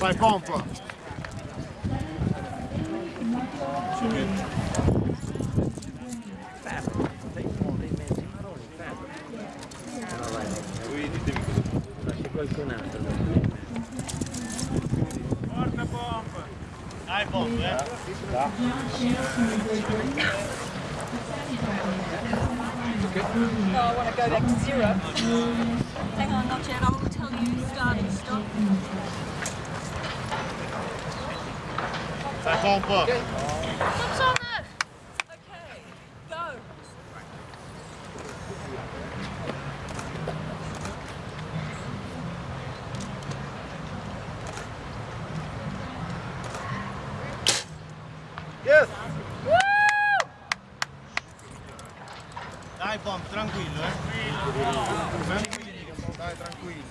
Fai pompa. qualcun altro. Porta pompa. Dai pompa, eh. No, I want to go back to zero. Hang on, not yet. I will tell you start and stop. Fai pompa. What's on it? Okay, go. Yes. Dai pompa, tranquillo, eh. Tranquillo. Dai, tranquillo.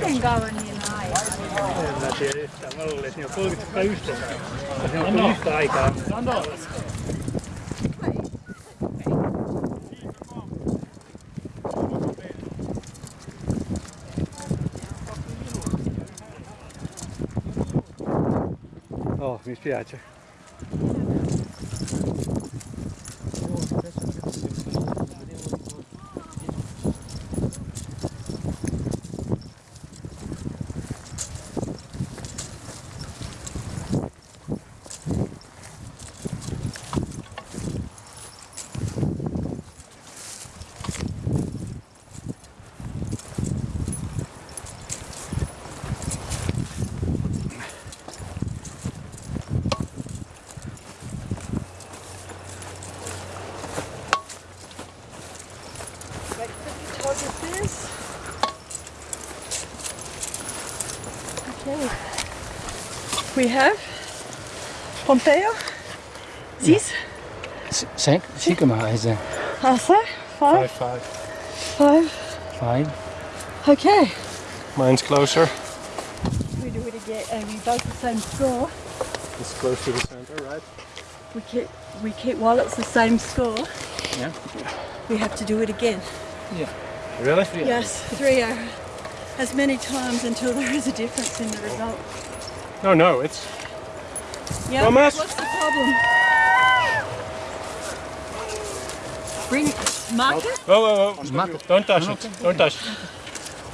Miten kauan niillä on aikaa? En mä tiedä yhtään. Mä luulen, että ne on 32 yhteensä. Ne on kuin yhtä aikaa. Oh, mi spiace. Okay. We have Pompeo. These. Sen, Sigma is a Also, five. five. Five. five. Okay. Mine's closer. We do it again, and we both the same score. It's close to the center, right? We keep we keep while it's the same score. Yeah. We have to do it again. Yeah. Really? Yes, three uh, as many times until there is a difference in the result. No, no, it's Yeah. Thomas? What's the problem? Bring mark it. Whoa, whoa, whoa. Mark it. Don't touch it. Don't touch it.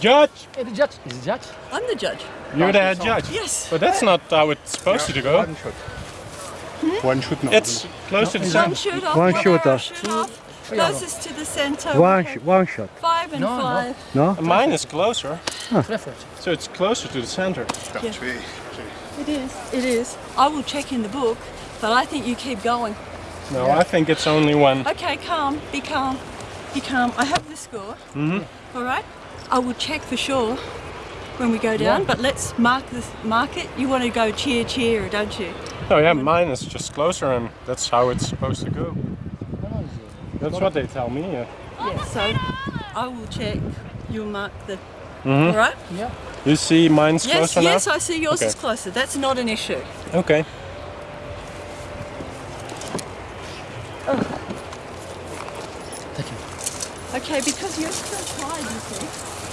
Judge! Hey, the judge. Is the judge? I'm the judge. You're the head judge. Yes. But that's not how it's supposed to go. One shot. Hmm? One shot now. It's close to the One center. shoot off. One one shoot arrow off. Shoot off. Closest to the center. One, sh- one shot. Five and No, no. five. No? Mine is closer, Preferred. so it's closer to the center. Ja, twee. It is. It is. I will check in the book, but I think you keep going. No, I think it's only one. Okay, calm. Be calm. Be calm. I have the score. Mm-hmm. All right. I will check for sure when we go down, but let's mark this. Mark it. You want to go cheer, cheer, don't you? Oh yeah, mine is just closer and that's how it's supposed to go. That's what they tell me. Yeah. Yeah. So I will check. You'll mark the. Mm-hmm. All right. Yeah. You see mine's Yes. closer Yes. now? I see yours Okay. is closer. That's not an issue. Okay. Oh. Thank you. Okay, because you're still tired, you see.